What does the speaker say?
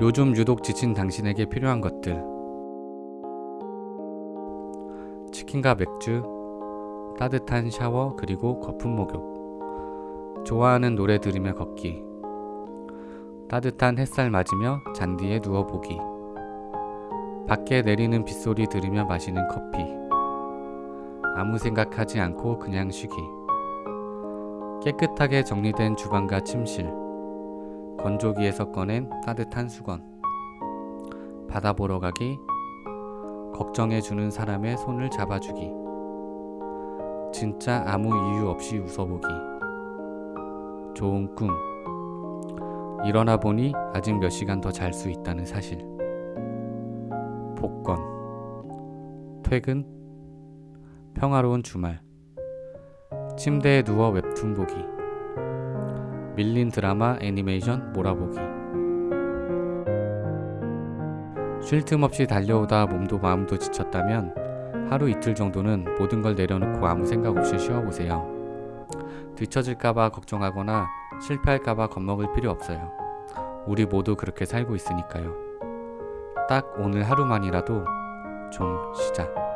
요즘 유독 지친 당신에게 필요한 것들. 치킨과 맥주, 따뜻한 샤워 그리고 거품 목욕. 좋아하는 노래 들으며 걷기. 따뜻한 햇살 맞으며 잔디에 누워보기. 밖에 내리는 빗소리 들으며 마시는 커피. 아무 생각하지 않고 그냥 쉬기. 깨끗하게 정리된 주방과 침실 건조기에서 꺼낸 따뜻한 수건. 바다 보러 가기. 걱정해주는 사람의 손을 잡아주기. 진짜 아무 이유 없이 웃어보기. 좋은 꿈. 일어나 보니 아직 몇 시간 더 잘 수 있다는 사실. 복권. 퇴근. 평화로운 주말. 침대에 누워 웹툰 보기 밀린 드라마 애니메이션 몰아보기 쉴 틈 없이 달려오다 몸도 마음도 지쳤다면 하루 이틀 정도는 모든 걸 내려놓고 아무 생각 없이 쉬어보세요. 뒤처질까봐 걱정하거나 실패할까봐 겁먹을 필요 없어요. 우리 모두 그렇게 살고 있으니까요. 딱 오늘 하루만이라도 좀 쉬자.